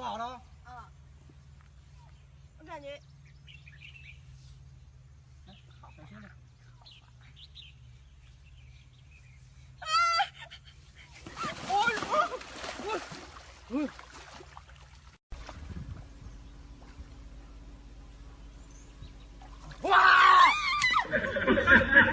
坐好了。啊。我感觉小心点哎呦哇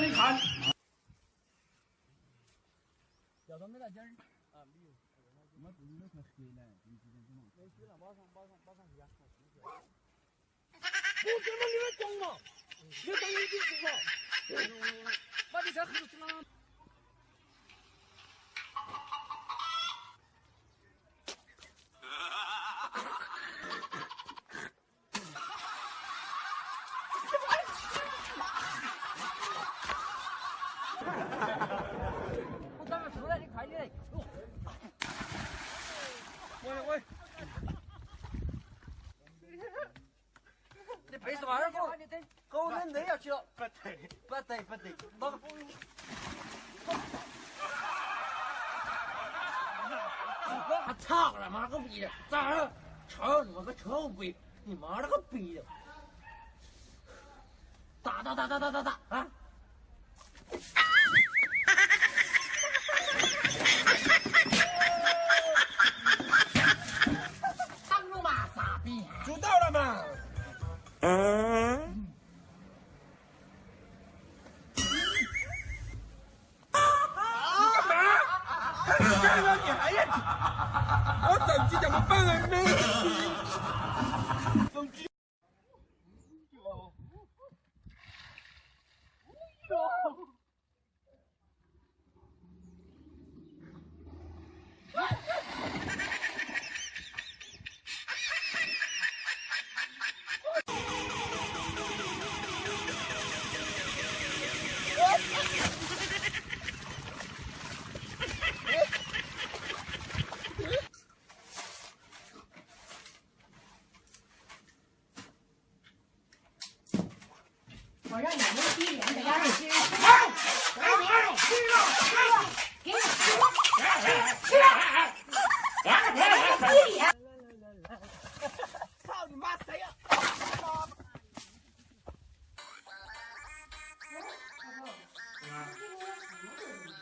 你看，小说没那劲儿，啊，没有，他最近都是黑的，这几天怎么？马上马上马上回家睡觉。不你们装了，你当眼睛瞎？妈的，才黑着呢。狗人累要去了，不对，不对不对，哪个？我操了妈个逼的！咋了？操他妈个臭鬼！你妈了个逼的！打打打打打打打啊！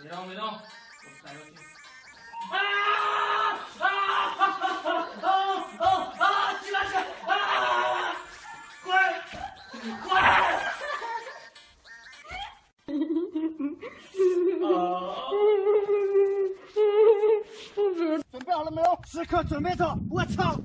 没动别动，我带过去。啊啊啊啊啊啊！起来起来！啊！滚滚！准备好了没有？时刻准备着。我操！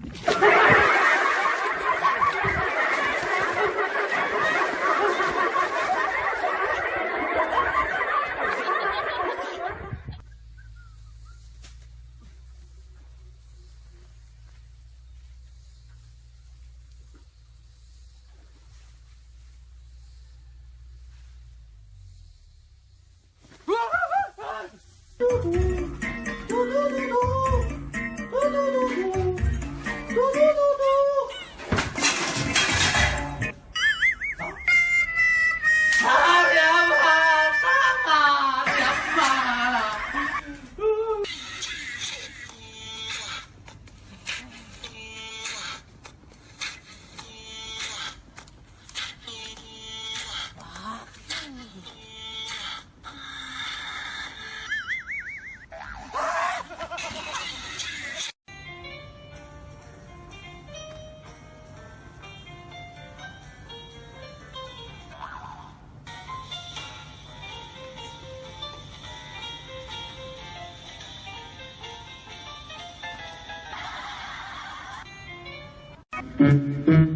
标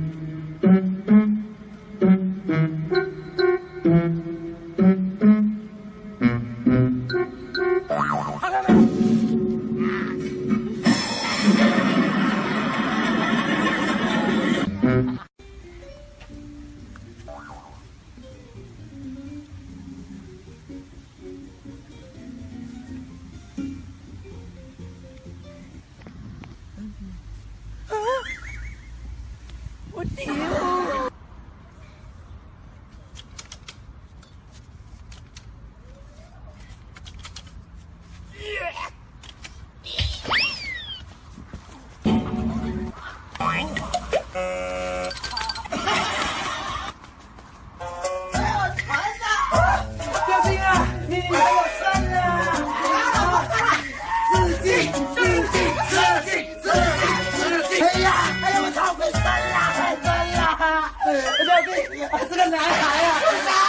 是个男孩呀。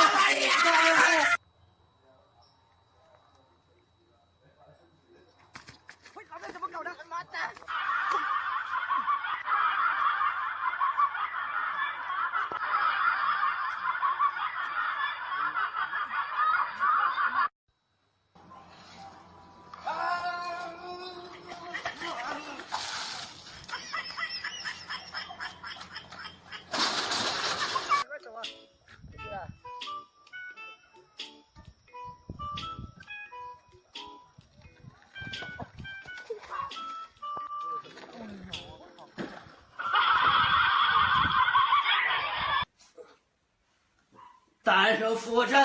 做俯卧撑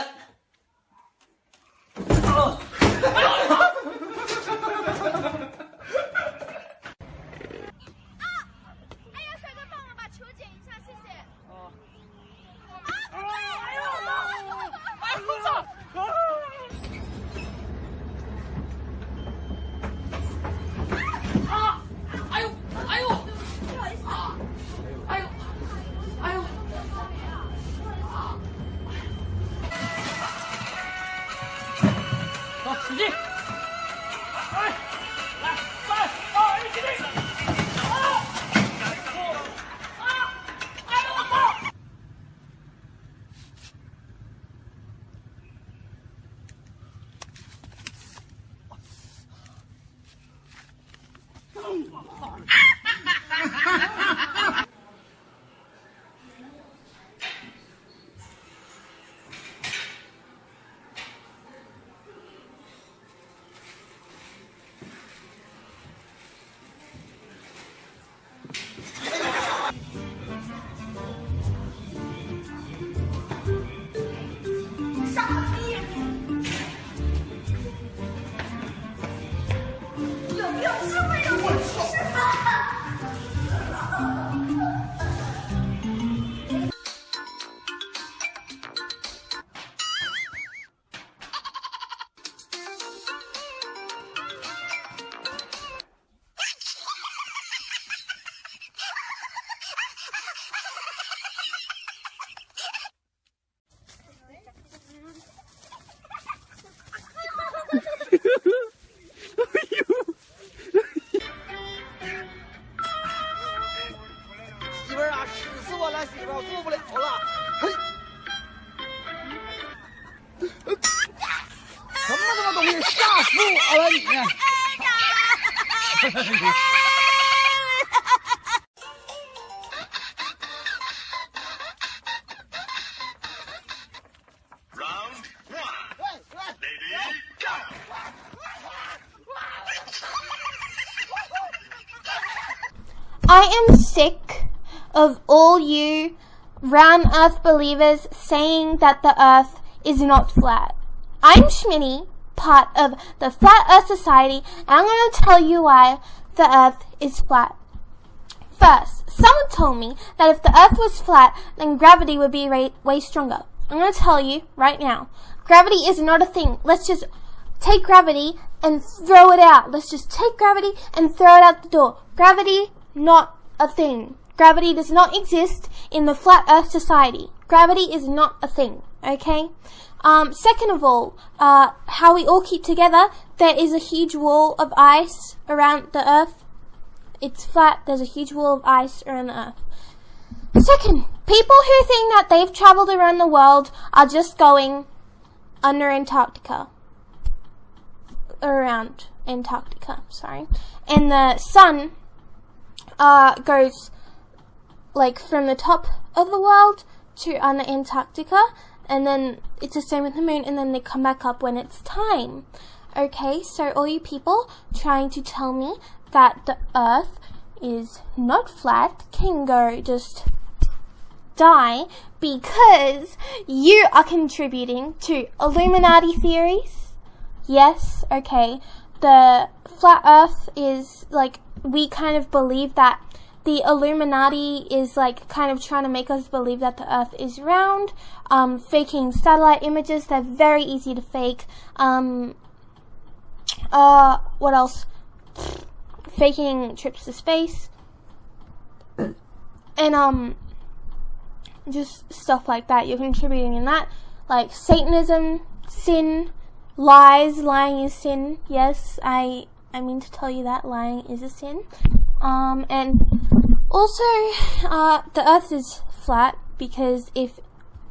you round earth believers saying that the earth is not flat. I'm Schminny, part of the Flat Earth Society, and I'm going to tell you why the earth is flat. First, someone told me that if the earth was flat, then gravity would be way stronger. I'm going to tell you right now. Gravity is not a thing. Let's just take gravity and throw it out. Let's just take gravity and throw it out the door. Gravity, not a thing. Gravity does not exist in the flat earth society. Gravity is not a thing, okay? Um, second of all, uh, how we all keep together, there is a huge wall of ice around the earth. It's flat, there's a huge wall of ice around the earth. Second, people who think that they've traveled around the world are just going under Antarctica. Around Antarctica, sorry. And the sun uh, goes like from the top of the world to under Antarctica, and then it's the same with the moon, and then they come back up when it's time. Okay, so all you people trying to tell me that the earth is not flat can go just die because you are contributing to Illuminati theories. Yes, okay. The flat earth is like, we kind of believe that the Illuminati is like kind of trying to make us believe that the earth is round, um, faking satellite images. They're very easy to fake. Um, uh, what else? Faking trips to space. And, um, just stuff like that. You're contributing in that. Like Satanism, sin, lies, lying is sin. Yes, I, I mean to tell you that lying is a sin. Um, and also, uh, the earth is flat because if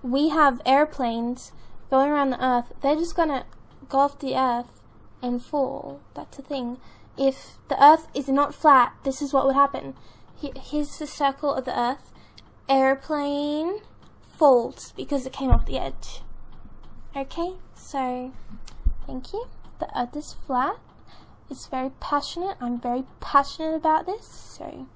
we have airplanes going around the earth, they're just gonna go off the earth and fall. That's the thing. If the earth is not flat, this is what would happen. Here's the circle of the earth. Airplane falls because it came off the edge. Okay, so thank you. The earth is flat. It's very passionate. I'm very passionate about this, so